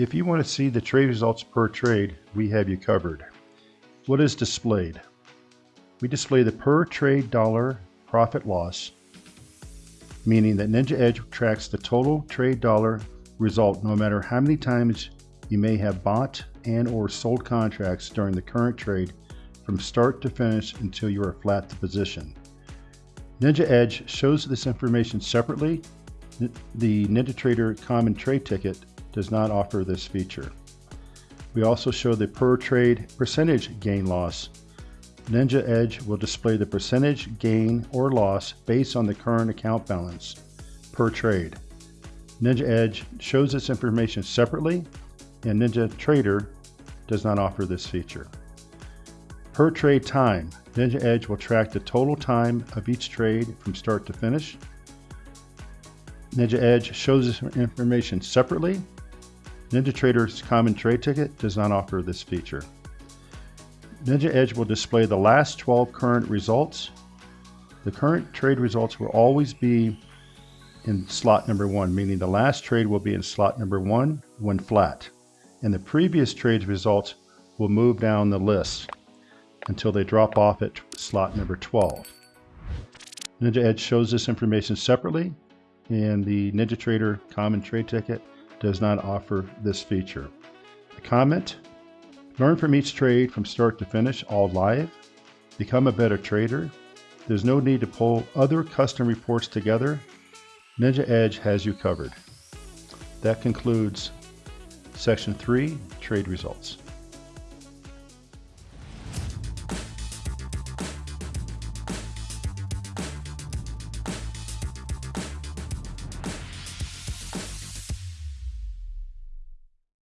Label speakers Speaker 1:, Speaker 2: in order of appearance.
Speaker 1: If you want to see the trade results per trade, we have you covered. What is displayed? We display the per trade dollar profit loss, meaning that Ninja Edge tracks the total trade dollar result no matter how many times you may have bought and or sold contracts during the current trade from start to finish until you are flat to position. Ninja Edge shows this information separately. The NinjaTrader Common Trade Ticket does not offer this feature. We also show the per trade percentage gain loss. Ninja Edge will display the percentage gain or loss based on the current account balance per trade. Ninja Edge shows this information separately and NinjaTrader does not offer this feature. Per trade time, Ninja Edge will track the total time of each trade from start to finish. Ninja Edge shows this information separately NinjaTrader's Common Trade Ticket does not offer this feature. Ninja Edge will display the last 12 current results. The current trade results will always be in slot number one, meaning the last trade will be in slot number one when flat. And the previous trade's results will move down the list until they drop off at slot number 12. Ninja Edge shows this information separately and the NinjaTrader Common Trade Ticket does not offer this feature. A comment, learn from each trade from start to finish, all live. Become a better trader. There's no need to pull other custom reports together. Ninja Edge has you covered. That concludes Section 3, Trade Results.